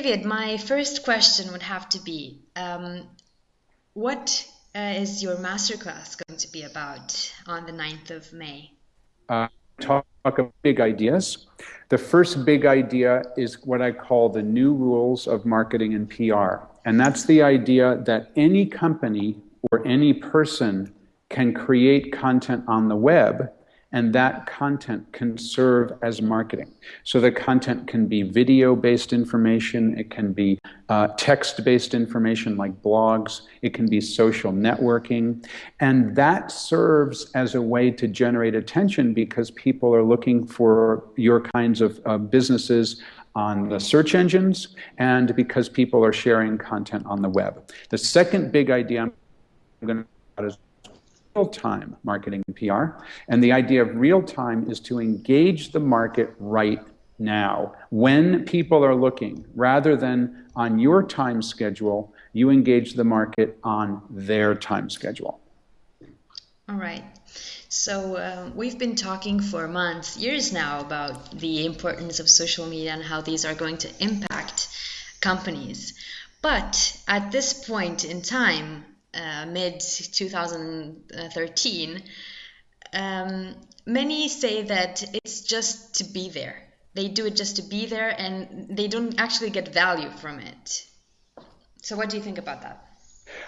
David, my first question would have to be um, what uh, is your masterclass going to be about on the 9th of May? Uh, talk of big ideas. The first big idea is what I call the new rules of marketing and PR. And that's the idea that any company or any person can create content on the web and that content can serve as marketing. So the content can be video based information, it can be uh, text based information like blogs, it can be social networking, and that serves as a way to generate attention because people are looking for your kinds of uh, businesses on the search engines and because people are sharing content on the web. The second big idea I'm going to talk about is real-time marketing and PR. And the idea of real-time is to engage the market right now. When people are looking, rather than on your time schedule, you engage the market on their time schedule. All right. So uh, we've been talking for months, years now, about the importance of social media and how these are going to impact companies. But at this point in time, uh, mid 2013, um, many say that it's just to be there. They do it just to be there and they don't actually get value from it. So, what do you think about that?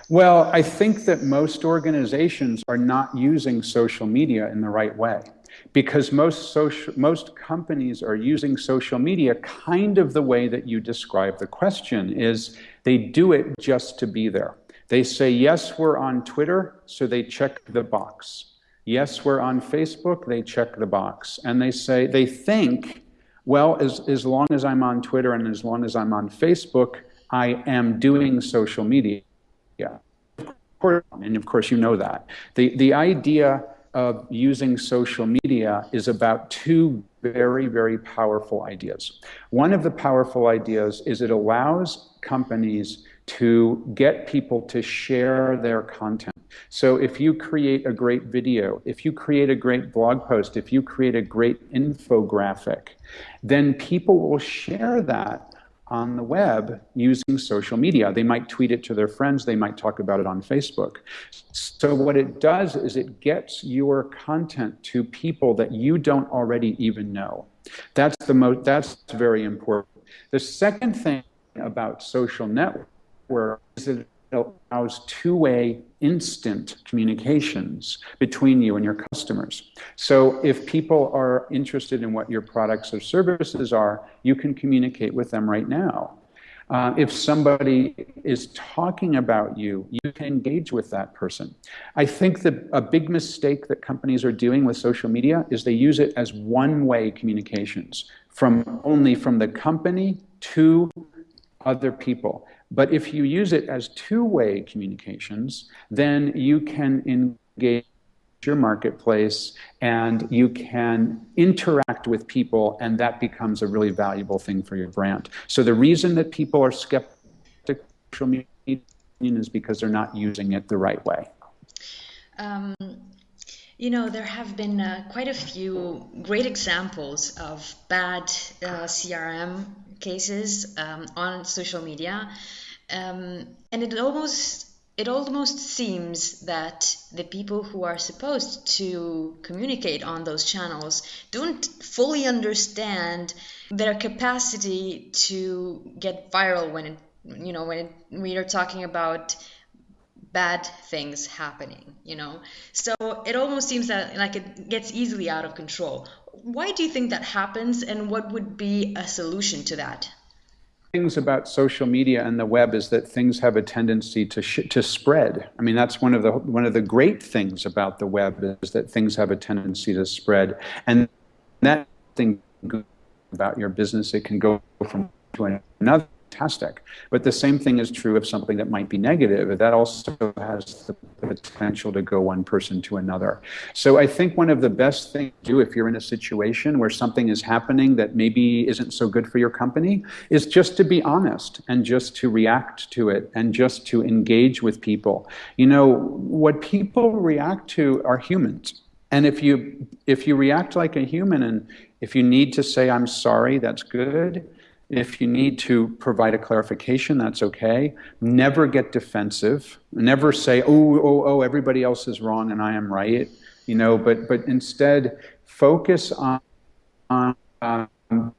Well, I think that most organizations are not using social media in the right way because most social, most companies are using social media kind of the way that you describe the question is they do it just to be there. They say, yes, we're on Twitter, so they check the box. Yes, we're on Facebook, they check the box. And they say, they think, well, as, as long as I'm on Twitter and as long as I'm on Facebook, I am doing social media. Yeah. And of course, you know that. The, the idea of using social media is about two very, very powerful ideas. One of the powerful ideas is it allows companies to get people to share their content. So if you create a great video, if you create a great blog post, if you create a great infographic, then people will share that on the web using social media. They might tweet it to their friends, they might talk about it on Facebook. So, what it does is it gets your content to people that you don't already even know. That's, the mo- that's very important. The second thing about social networks where it allows two-way instant communications between you and your customers. So if people are interested in what your products or services are, you can communicate with them right now. Uh, if somebody is talking about you, you can engage with that person. I think that a big mistake that companies are doing with social media is they use it as one-way communications from only from the company to other people. But if you use it as two-way communications, then you can engage your marketplace and you can interact with people and that becomes a really valuable thing for your brand. So the reason that people are skeptical social media is because they're not using it the right way. Um, you know, there have been uh, quite a few great examples of bad uh, CRM cases um, on social media. Um, and it almost it almost seems that the people who are supposed to communicate on those channels don't fully understand their capacity to get viral when it, you know when we are talking about bad things happening you know? So it almost seems that like it gets easily out of control. Why do you think that happens and what would be a solution to that things about social media and the web is that things have a tendency to to spread. I mean, that's one of the one of the great things about the web is that things have a tendency to spread, and that thing about your business it can go from one to another fantastic. But the same thing is true of something that might be negative. That also has the potential to go one person to another. So I think one of the best things to do if you're in a situation where something is happening that maybe isn't so good for your company is just to be honest and just to react to it and just to engage with people. You know, what people react to are humans. And if you if you react like a human and if you need to say I'm sorry, that's good If you need to provide a clarification, that's okay. Never get defensive. Never say, oh, oh, oh, everybody else is wrong and I am right. You know, but, but instead focus on, on um,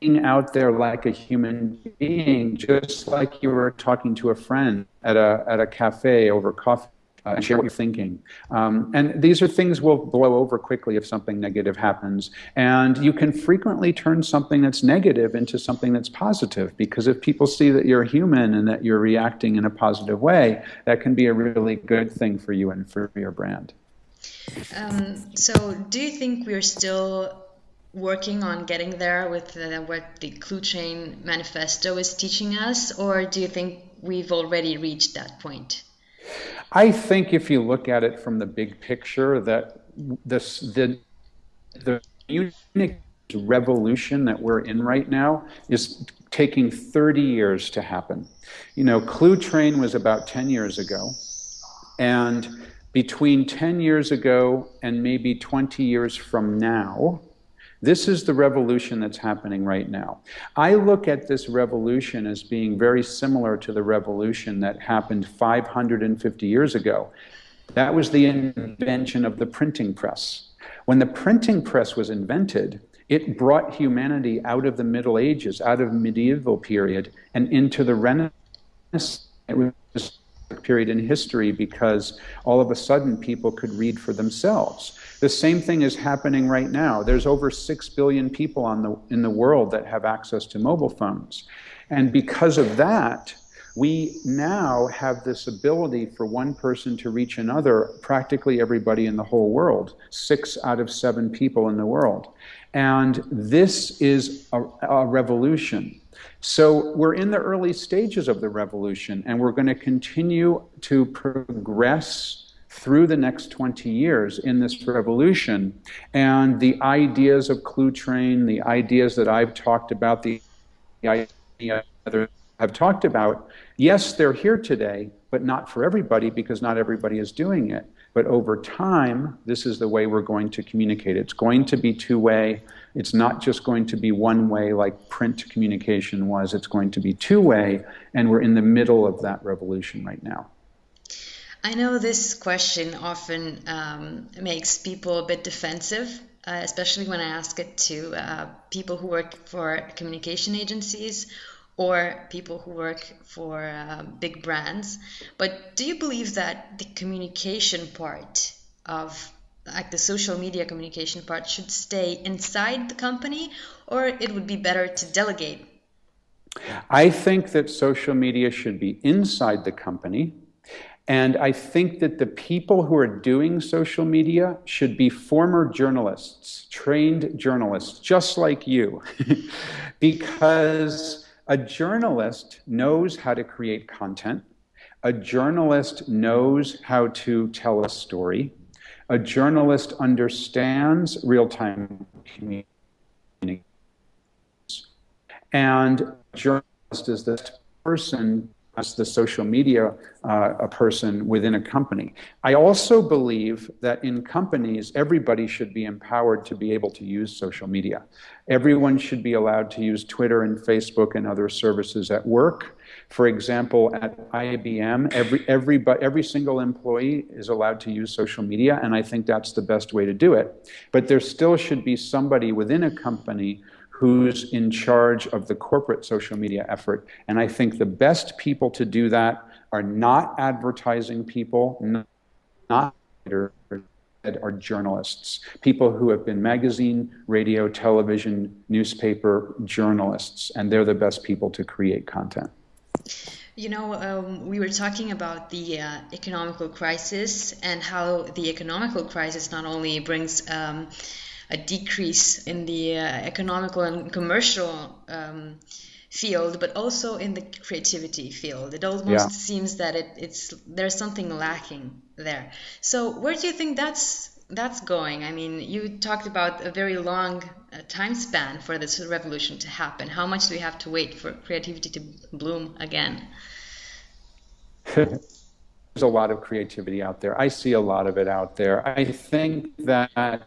being out there like a human being, just like you were talking to a friend at a, at a cafe over coffee uh, and share what you're thinking. Um, and these are things will blow over quickly if something negative happens. And you can frequently turn something that's negative into something that's positive because if people see that you're human and that you're reacting in a positive way, that can be a really good thing for you and for your brand. Um, so, do you think we're still working on getting there with uh, what the Cluetrain manifesto is teaching us, or do you think we've already reached that point? I think if you look at it from the big picture, that this the the unique revolution that we're in right now is taking 30 years to happen. You know, Cluetrain was about 10 years ago, and between 10 years ago and maybe 20 years from now, this is the revolution that's happening right now. I look at this revolution as being very similar to the revolution that happened 550 years ago. That was the invention of the printing press. When the printing press was invented, it brought humanity out of the Middle Ages, out of medieval period, and into the Renaissance. It was period in history because all of a sudden people could read for themselves. The same thing is happening right now. There's over 6 billion people on the, in the world that have access to mobile phones. And because of that, we now have this ability for one person to reach another, practically everybody in the whole world, six out of seven people in the world. And this is a, a revolution. So we're in the early stages of the revolution, and we're going to continue to progress through the next 20 years in this revolution. And the ideas of Cluetrain, the ideas that I've talked about, the idea that I've talked about, yes, they're here today, but not for everybody because not everybody is doing it. But over time, this is the way we're going to communicate. It's going to be two way. It's not just going to be one way like print communication was, it's going to be two way. And we're in the middle of that revolution right now. I know this question often um, makes people a bit defensive, uh, especially when I ask it to uh, people who work for communication agencies or people who work for uh, big brands. But do you believe that the communication part of like the social media communication part should stay inside the company or it would be better to delegate? I think that social media should be inside the company and I think that the people who are doing social media should be former journalists, trained journalists, just like you. because a journalist knows how to create content, a journalist knows how to tell a story, a journalist understands real time communication, and a journalist is the person as the social media uh, a person within a company. I also believe that in companies, everybody should be empowered to be able to use social media. Everyone should be allowed to use Twitter and Facebook and other services at work. For example, at IBM, every, every, every single employee is allowed to use social media, and I think that's the best way to do it. But there still should be somebody within a company who's in charge of the corporate social media effort. And I think the best people to do that are not advertising people, not are journalists, people who have been magazine, radio, television, newspaper journalists, and they're the best people to create content. You know, um, we were talking about the uh, economical crisis and how the economical crisis not only brings um, a decrease in the uh, economical and commercial um, field, but also in the creativity field. It almost yeah. seems that it, it's there's something lacking there. So where do you think that's that's going? I mean, you talked about a very long uh, time span for this revolution to happen. How much do we have to wait for creativity to bloom again? There's a lot of creativity out there. I see a lot of it out there. I think that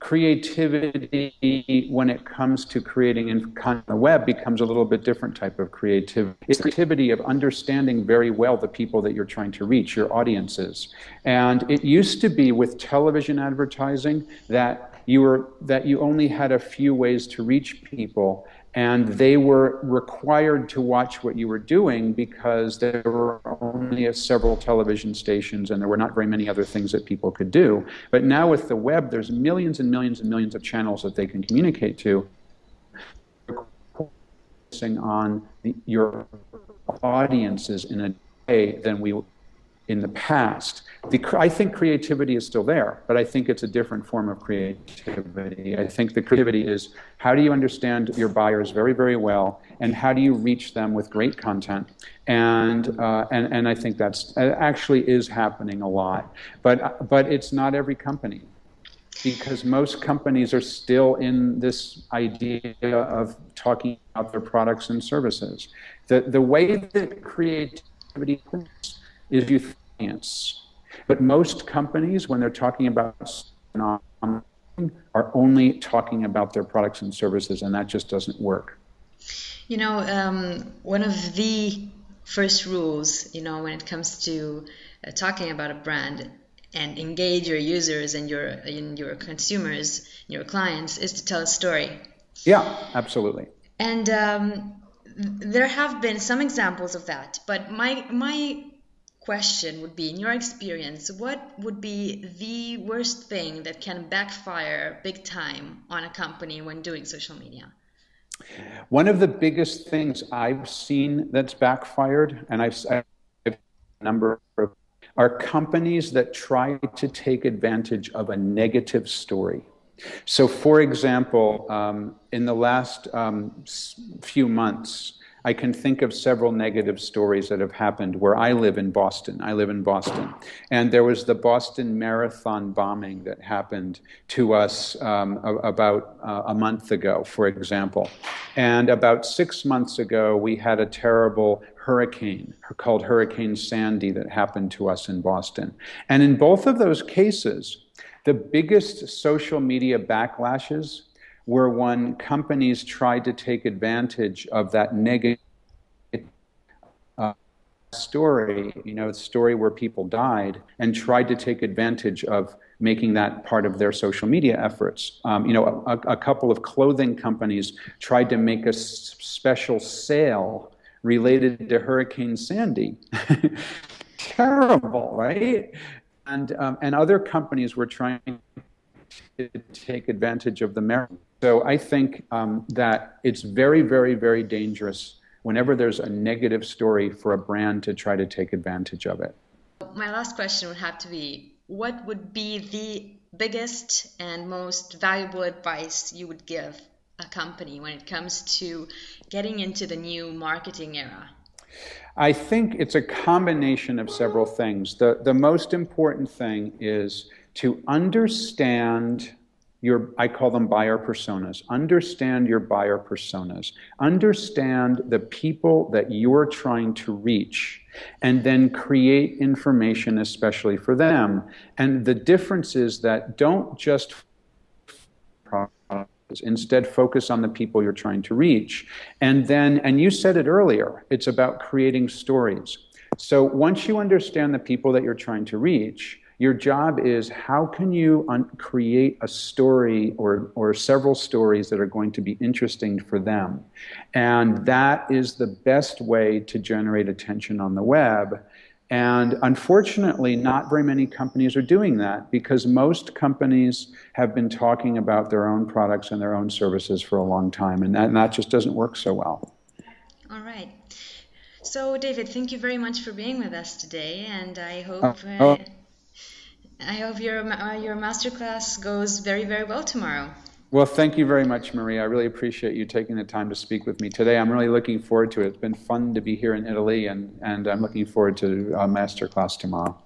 creativity when it comes to creating on the web becomes a little bit different type of creativity. It's creativity of understanding very well the people that you're trying to reach, your audiences. And it used to be with television advertising that you were that you only had a few ways to reach people and they were required to watch what you were doing because there were only several television stations and there were not very many other things that people could do. But now with the web, there's millions and millions and millions of channels that they can communicate to. Focusing on the, your audiences in a way than we in the past. The, I think creativity is still there, but I think it's a different form of creativity. I think the creativity is how do you understand your buyers very, very well, and how do you reach them with great content? And, uh, and, and I think that's actually is happening a lot. But, but it's not every company because most companies are still in this idea of talking about their products and services. The, the way that creativity is you audience. But most companies, when they're talking about online are only talking about their products and services, and that just doesn't work. You know, um, one of the first rules, you know, when it comes to uh, talking about a brand and engage your users and your and your consumers, your clients, is to tell a story. Yeah, absolutely. And um, there have been some examples of that, but my my question would be in your experience what would be the worst thing that can backfire big time on a company when doing social media? One of the biggest things i've seen that's backfired and i've, I've a number of are companies that try to take advantage of a negative story. So for example um, in the last um, few months I can think of several negative stories that have happened where I live in Boston. I live in Boston. And there was the Boston Marathon bombing that happened to us um, about uh, a month ago, for example. And about six months ago, we had a terrible hurricane called Hurricane Sandy that happened to us in Boston. And in both of those cases, the biggest social media backlashes where when companies tried to take advantage of that negative uh, story, you know, the story where people died, and tried to take advantage of making that part of their social media efforts. Um, you know, a, a, couple of clothing companies tried to make a s- special sale related to Hurricane Sandy. Terrible, right? And um, and other companies were trying to take advantage of the merit. So I think um, that it's very, very, very dangerous whenever there's a negative story for a brand to try to take advantage of it. My last question would have to be what would be the biggest and most valuable advice you would give a company when it comes to getting into the new marketing era? I think it's a combination of several things. The, the most important thing is to understand your i call them buyer personas. Understand your buyer personas. Understand the people that you're trying to reach and then create information especially for them. And the difference is that don't just instead focus on the people you're trying to reach. And then and you said it earlier it's about creating stories. So once you understand the people that you're trying to reach your job is how can you un- create a story or, or several stories that are going to be interesting for them? And that is the best way to generate attention on the web. And unfortunately, not very many companies are doing that because most companies have been talking about their own products and their own services for a long time, and that, and that just doesn't work so well. All right. So, David, thank you very much for being with us today, and I hope. Uh, oh. I hope your uh, your masterclass goes very very well tomorrow. Well, thank you very much, Maria. I really appreciate you taking the time to speak with me today. I'm really looking forward to it. It's been fun to be here in Italy, and, and I'm looking forward to a masterclass tomorrow.